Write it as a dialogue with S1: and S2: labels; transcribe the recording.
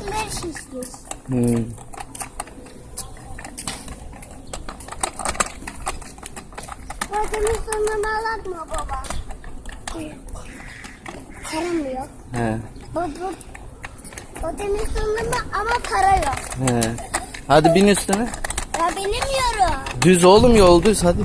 S1: alışveriş istiyoruz.
S2: Hmm.
S1: Badem'in sonunu alak mı baba? Param yok.
S2: He.
S1: Bu, bu, Badem'in sonunu ama para yok.
S2: He. Hadi bin üstüne.
S1: Ya benim yorum.
S2: Düz oğlum yol düz hadi.